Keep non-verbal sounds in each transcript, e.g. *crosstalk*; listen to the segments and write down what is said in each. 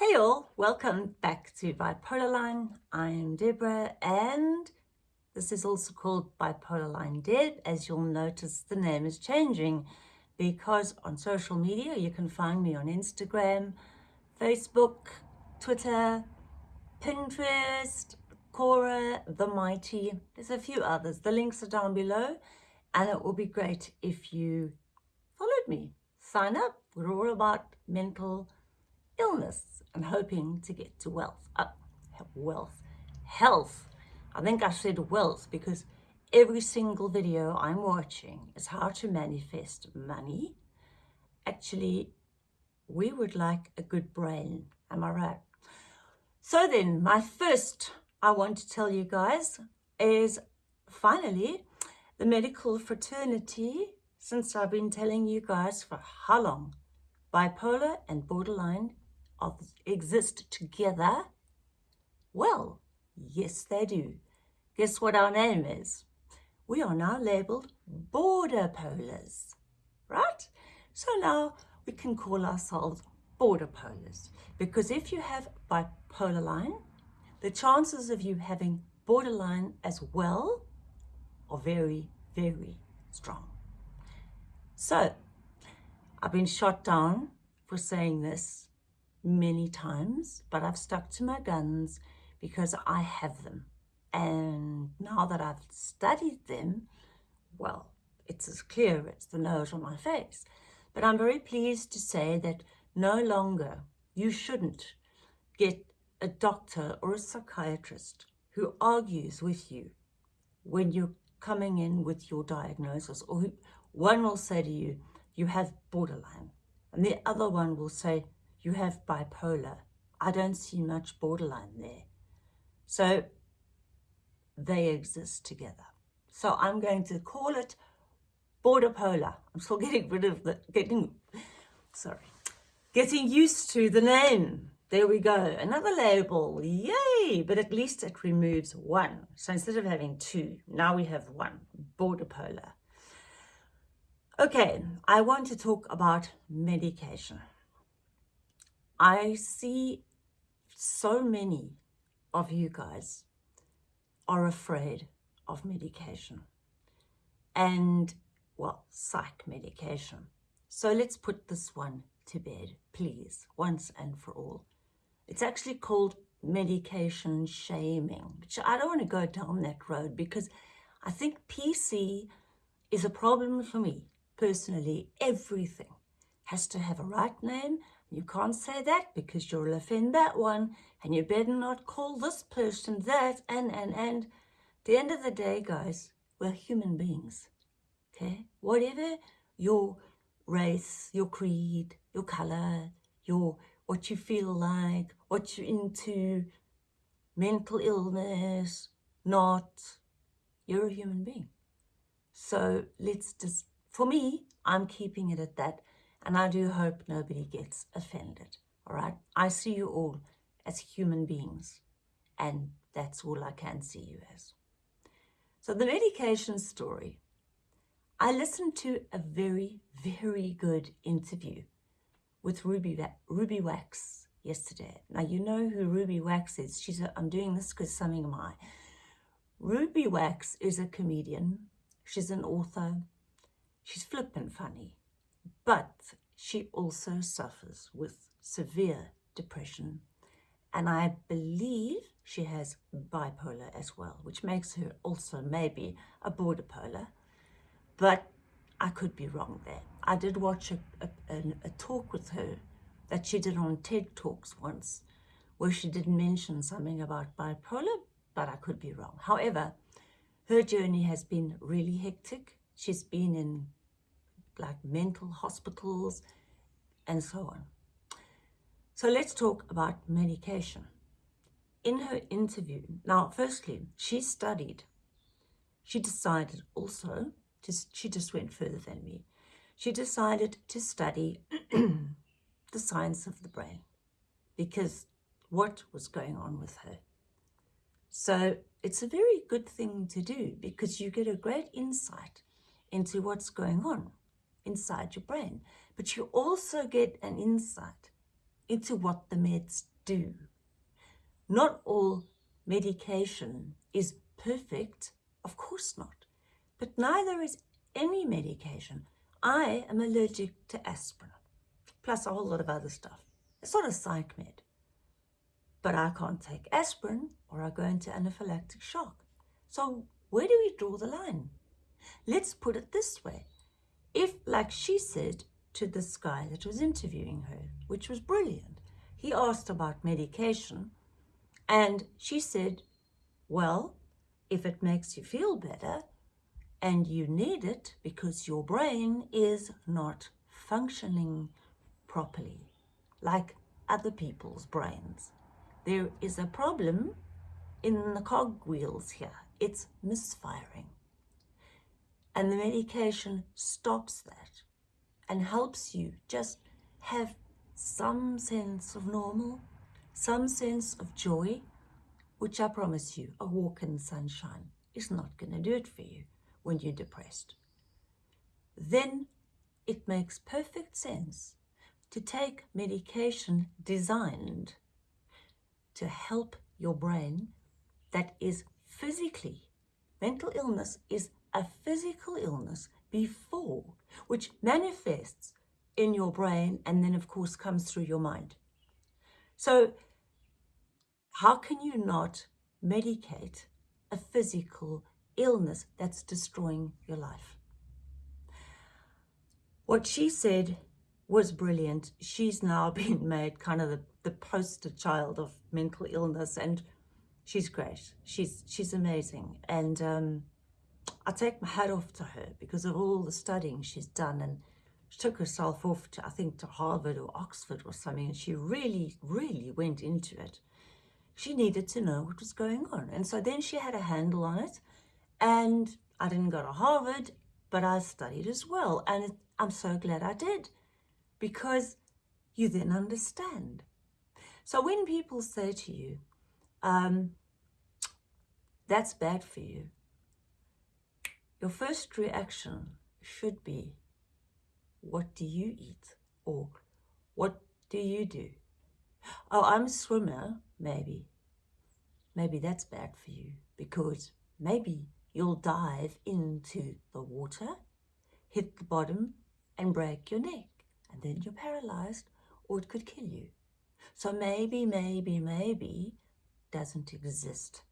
Hey all, welcome back to Bipolar Line. I'm Deborah and this is also called Bipolar Line Deb. As you'll notice, the name is changing because on social media you can find me on Instagram, Facebook, Twitter, Pinterest, Quora, The Mighty. There's a few others. The links are down below and it will be great if you followed me. Sign up. We're all about mental illness and hoping to get to wealth. Uh, wealth. Health. I think I said wealth because every single video I'm watching is how to manifest money. Actually, we would like a good brain. Am I right? So then, my first I want to tell you guys is finally the medical fraternity, since I've been telling you guys for how long, bipolar and borderline of, exist together? Well, yes they do. Guess what our name is? We are now labelled border polars, right? So now we can call ourselves border polars because if you have bipolar line, the chances of you having borderline as well are very, very strong. So I've been shot down for saying this many times, but I've stuck to my guns because I have them. And now that I've studied them, well, it's as clear as the nose on my face. But I'm very pleased to say that no longer you shouldn't get a doctor or a psychiatrist who argues with you when you're coming in with your diagnosis or who, one will say to you, you have borderline. And the other one will say, you have bipolar. I don't see much borderline there. So they exist together. So I'm going to call it border polar. I'm still *laughs* getting rid of the, getting, sorry, getting used to the name. There we go, another label, yay! But at least it removes one. So instead of having two, now we have one, border polar. Okay, I want to talk about medication. I see so many of you guys are afraid of medication and, well, psych medication. So let's put this one to bed, please, once and for all. It's actually called medication shaming, which I don't want to go down that road because I think PC is a problem for me personally. Everything has to have a right name you can't say that because you'll offend that one and you better not call this person that and, and, and. At the end of the day, guys, we're human beings, okay? Whatever your race, your creed, your color, your what you feel like, what you're into, mental illness, not, you're a human being. So let's just, for me, I'm keeping it at that. And I do hope nobody gets offended, all right? I see you all as human beings, and that's all I can see you as. So the medication story. I listened to a very, very good interview with Ruby, Ruby Wax yesterday. Now, you know who Ruby Wax is. She's a, I'm doing this because something of my. Ruby Wax is a comedian. She's an author. She's flippant funny but she also suffers with severe depression and I believe she has bipolar as well, which makes her also maybe a border polar, but I could be wrong there. I did watch a, a, a, talk with her that she did on TED Talks once, where she did mention something about bipolar, but I could be wrong. However, her journey has been really hectic. She's been in like mental hospitals and so on. So let's talk about medication. In her interview, now firstly, she studied, she decided also, to, she just went further than me, she decided to study *clears throat* the science of the brain because what was going on with her. So it's a very good thing to do because you get a great insight into what's going on inside your brain. But you also get an insight into what the meds do. Not all medication is perfect, of course not, but neither is any medication. I am allergic to aspirin, plus a whole lot of other stuff. It's not a psych med. But I can't take aspirin or I go into anaphylactic shock. So where do we draw the line? Let's put it this way. If, like she said to this guy that was interviewing her, which was brilliant, he asked about medication and she said, well, if it makes you feel better and you need it because your brain is not functioning properly, like other people's brains. There is a problem in the cogwheels here. It's misfiring. And the medication stops that and helps you just have some sense of normal, some sense of joy, which I promise you, a walk in sunshine is not going to do it for you when you're depressed. Then it makes perfect sense to take medication designed to help your brain that is physically, mental illness is a physical illness before, which manifests in your brain and then of course comes through your mind. So how can you not medicate a physical illness that's destroying your life? What she said was brilliant. She's now *laughs* been made kind of the, the poster child of mental illness and she's great. She's she's amazing. And um, I take my hat off to her because of all the studying she's done and she took herself off to, I think, to Harvard or Oxford or something, and she really, really went into it. She needed to know what was going on. And so then she had a handle on it. And I didn't go to Harvard, but I studied as well. And it, I'm so glad I did because you then understand. So when people say to you, um, that's bad for you, your first reaction should be, what do you eat? Or what do you do? Oh, I'm a swimmer, maybe. Maybe that's bad for you because maybe you'll dive into the water, hit the bottom and break your neck and then you're paralyzed or it could kill you. So maybe, maybe, maybe doesn't exist.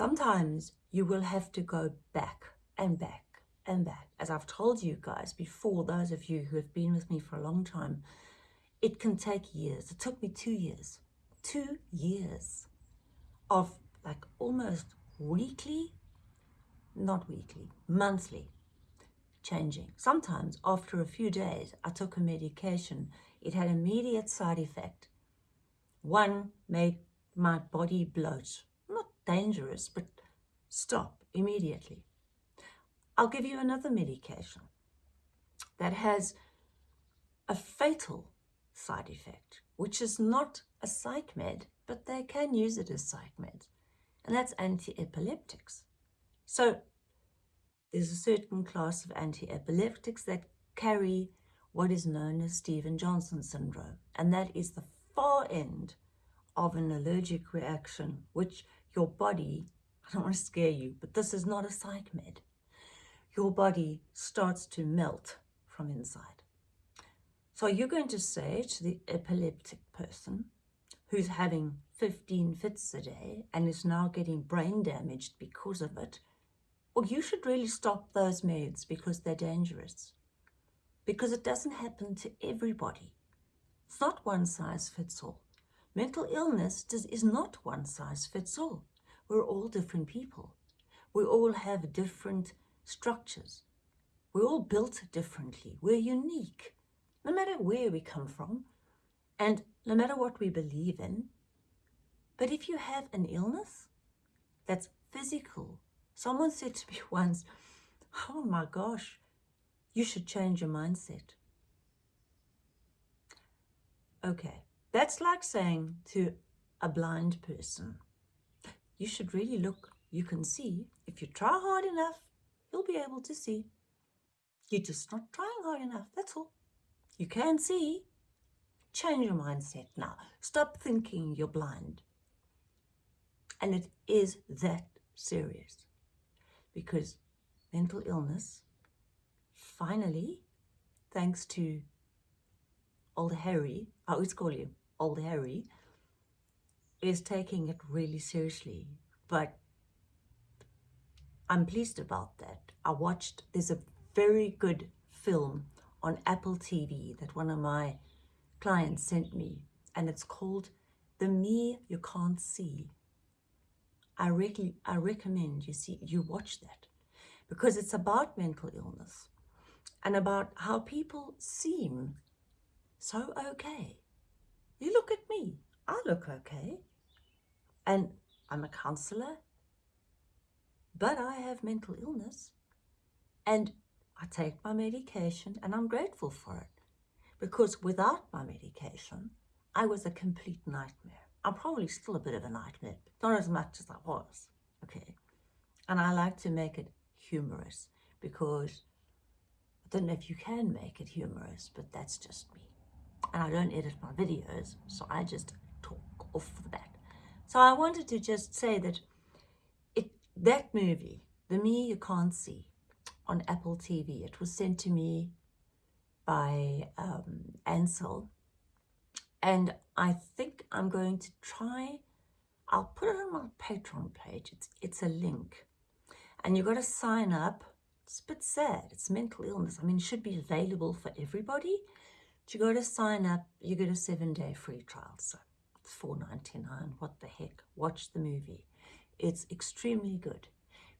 Sometimes you will have to go back and back and back. As I've told you guys before, those of you who have been with me for a long time, it can take years. It took me two years, two years of like almost weekly, not weekly, monthly changing. Sometimes after a few days, I took a medication. It had immediate side effect. One made my body bloat. Dangerous, but stop immediately. I'll give you another medication that has a fatal side effect, which is not a psych med, but they can use it as psych med, and that's anti-epileptics. So there's a certain class of anti-epileptics that carry what is known as Stevens-Johnson syndrome, and that is the far end of an allergic reaction, which your body, *laughs* I don't want to scare you, but this is not a psych med. Your body starts to melt from inside. So you're going to say to the epileptic person who's having 15 fits a day and is now getting brain damaged because of it, well, you should really stop those meds because they're dangerous. Because it doesn't happen to everybody. It's not one size fits all. Mental illness does, is not one size fits all. We're all different people. We all have different structures. We're all built differently. We're unique, no matter where we come from and no matter what we believe in. But if you have an illness that's physical, Someone said to me *laughs* once, oh my gosh, you should change your mindset. Okay, that's like saying to a blind person, you should really look, you can see. If you try hard enough, you'll be able to see. You're just not trying hard enough, that's all. You can see, Change your mindset now. Stop thinking you're blind. And it is that serious because mental illness, finally, thanks to old Harry, I always call you old Harry, is taking it really seriously. But I'm pleased about that. I watched, there's a very good film on Apple TV that one of my clients sent me, and it's called The Me You Can't See. I, rec- I recommend you see you watch that because it's about mental illness and about how people seem so okay. You look at me, I look okay, and I'm a counselor, but I have mental illness and I take my medication and I'm grateful for it because without my medication, I was a complete nightmare. I'm probably still a bit of a nightmare, not as much as I was, okay? And I like to make it humorous because I don't know if you can make it humorous, but that's just me. And I don't edit my videos, so I just talk off the bat. So I wanted to just say that it that movie, The Me You Can't See, on Apple TV, it was sent to me by um, Ansel. And I think I'm going to try, I'll put it on my Patreon page. It's, it's a link. And you've got to sign up. It's a bit sad. It's mental illness. I mean, it should be available for everybody. You got to sign up. You get a seven-day free trial. So it's four ninety nine. What the heck? Watch the movie. It's extremely good.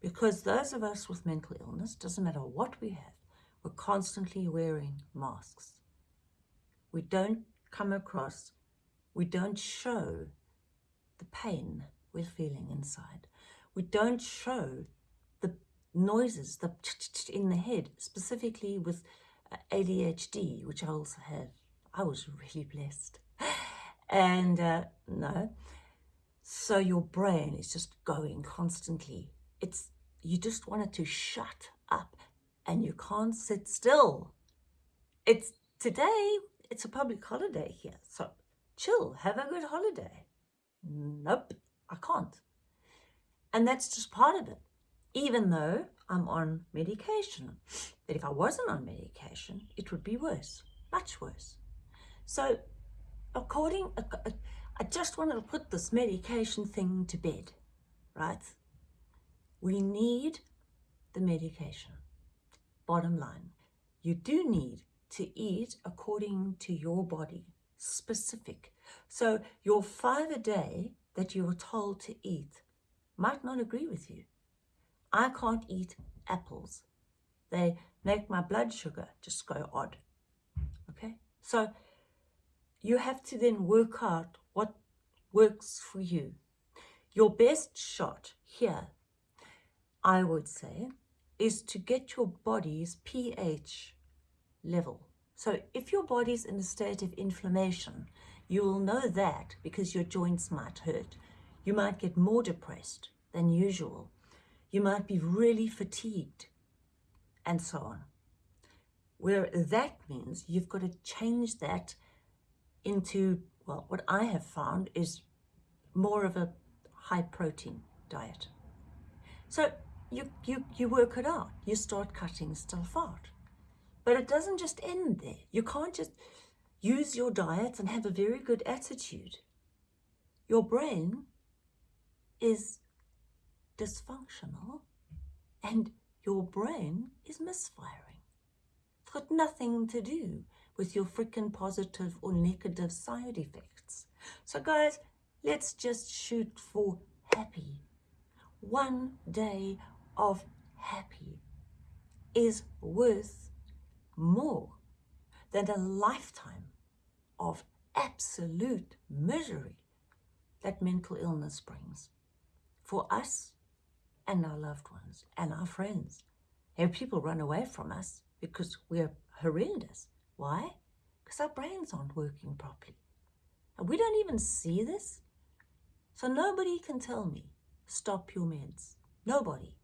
Because those of us with mental illness, doesn't matter what we have, we're constantly wearing masks. We don't come across, we don't show the pain we're feeling inside. We don't show the noises the in the head, specifically with ADHD, which I also have. I was really blessed. And uh, no, so your brain is just going constantly. It's you just want it to shut up and you can't sit still. It's today, it's a public holiday here. So chill, have a good holiday. Nope, I can't. And that's just part of it, even though I'm on medication. But if I wasn't on medication, it would be worse, much worse. So according, uh, uh, I just wanted to put this medication thing to bed, right? We need the medication. Bottom line, you do need to eat according to your body, specific. So your five a day that you're told to eat might not agree with you. I can't eat apples. They make my blood sugar just go odd. Okay? So you have to then work out what works for you. Your best shot here I would say, is to get your body's pH level. So if your body's in a state of inflammation, you will know that because your joints might hurt. You might get more depressed than usual. You might be really fatigued and so on. Where that means you've got to change that into, well, what I have found is more of a high protein diet. So you, you, you work it out. You start cutting stuff out. But it doesn't just end there. You can't just use your diet and have a very good attitude. Your brain is dysfunctional and your brain is misfiring. It's got nothing to do with your freaking positive or negative side effects. So guys, let's just shoot for happy. One day of happy is worth more than a lifetime of absolute misery that mental illness brings for us and our loved ones and our friends. And people run away from us because we're horrendous. Why? Because our brains aren't working properly. And we don't even see this. So nobody can tell me, stop your meds. Nobody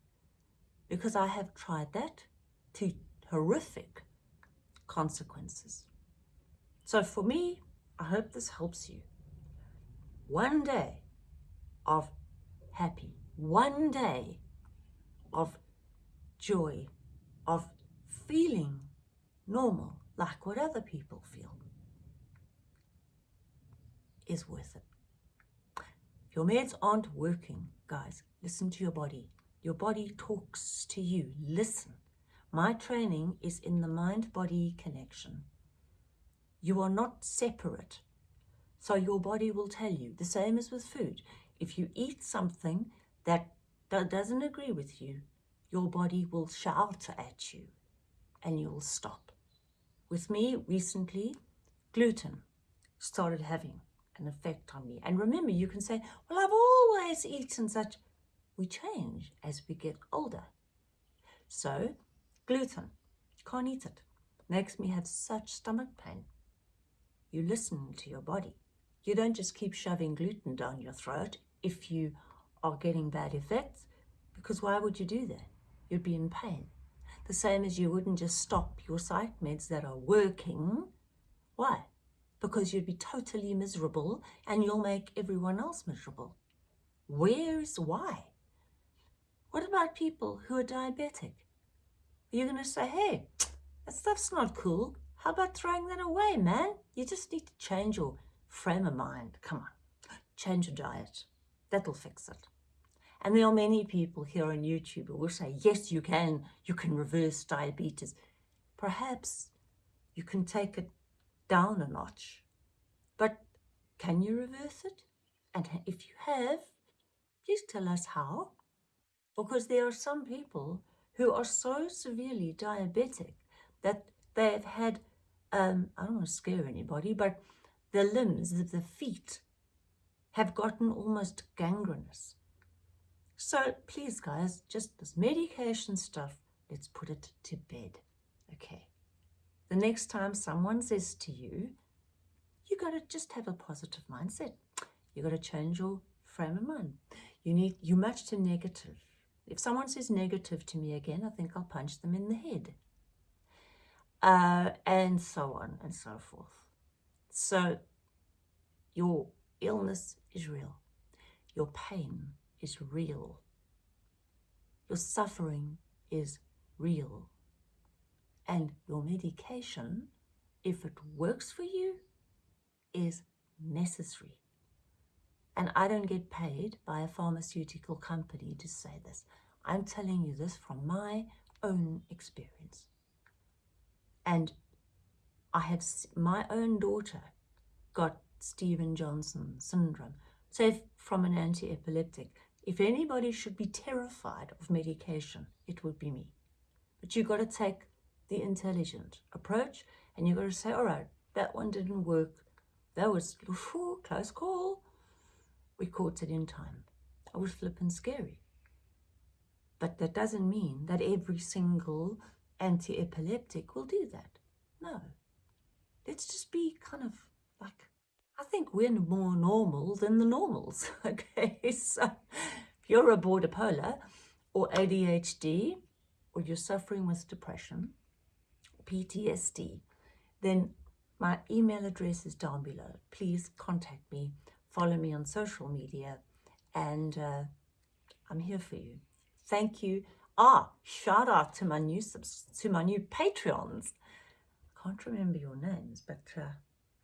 because I have tried that to horrific consequences. So for me, I hope this helps you. One day of happy, one day of joy, of feeling normal, like what other people feel, is worth it. If your meds aren't working, guys, listen to your body. Your body talks to you. Listen. My training is in the mind-body connection. You are not separate. So your body will tell you. The same as with food. If you eat something that doesn't agree with you, your body will shout at you and you'll stop. With me recently, gluten started having an effect on me. And remember, you can say, well, I've always eaten such. We change as we get older. So, gluten, can't eat it. Makes me have such stomach pain. You listen to your body. You don't just keep shoving gluten down your throat if you are getting bad effects, because why would you do that? You'd be in pain. The same as you wouldn't just stop your psych meds that are working. Why? Because you'd be totally miserable and you'll make everyone else miserable. Where's why? What about people who are diabetic? Are you going to say, hey, that stuff's not cool. How about throwing that away, man? You just need to change your frame of mind. Come on, change your diet. That'll fix it. And there are many people here on YouTube who will say, yes, you can. You can reverse diabetes. Perhaps you can take it down a notch. But can you reverse it? And if you have, please tell us how. Because there are some people who are so severely diabetic that they have had um, I don't want to scare anybody, but the limbs the feet have gotten almost gangrenous. So please, guys, just this medication stuff, let's put it to bed. Okay. The next time someone says to you, you got to just have a positive mindset. You got to change your frame of mind. You need, you match too negative. If someone says negative to me again, I think I'll punch them in the head uh, and so on and so forth. So your illness is real. Your pain is real. Your suffering is real. And your medication, if it works for you, is necessary. And I don't get paid by a pharmaceutical company to say this. I'm telling you this from my own experience. And I have my own daughter got Steven Johnson syndrome. So from an anti-epileptic, if anybody should be terrified of medication, it would be me. But you've got to take the intelligent approach and you've got to say, all right, that one didn't work. That was whew, close call. We caught it in time. I was flipping scary. But that doesn't mean that every single anti-epileptic will do that. No. Let's just be kind of like, I think we're more normal than the normals, *laughs* okay? So if you're a border polar or ADHD or you're suffering with depression, PTSD, then my email address is down below. Please contact me, follow me on social media, and uh, I'm here for you. Thank you. Ah, shout out to my new subs to my new Patreons. I can't remember your names, but uh,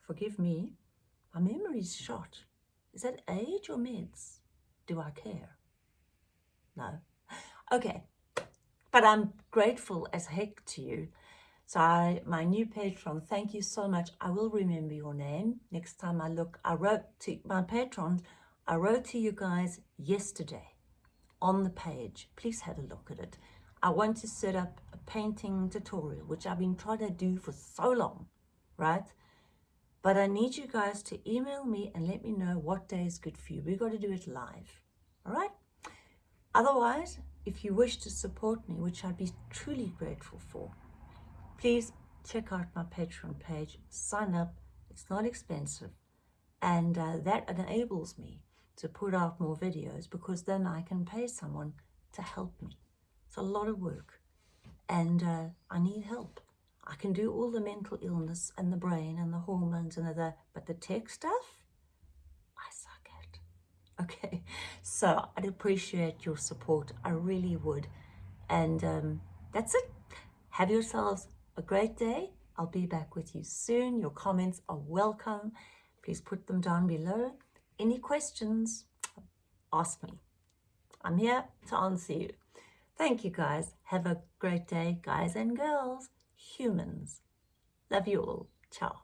forgive me. My memory's shot. Is that age or meds? Do I care? No. Okay. But I'm grateful as heck to you. So I, my new patron, thank you so much. I will remember your name next time I look. I wrote to my patrons, I wrote to you guys yesterday on the page. Please have a look at it. I want to set up a painting tutorial, which I've been trying to do for so long, right? But I need you guys to email me and let me know what day is good for you. We've got to do it live, all right? Otherwise, if you wish to support me, which I'd be truly grateful for, please check out my Patreon page, sign up. It's not expensive. And uh, that enables me to put out more videos because then I can pay someone to help me. It's a lot of work and uh, I need help. I can do all the mental illness and the brain and the hormones and the, but the tech stuff, I suck at. *laughs* Okay, so I'd appreciate your support. I really would. And um, that's it. Have yourselves a great day. I'll be back with you soon. Your comments are welcome. Please put them down below. Any questions, ask me. I'm here to answer you. Thank you guys. Have a great day, guys and girls, humans. Love you all. Ciao.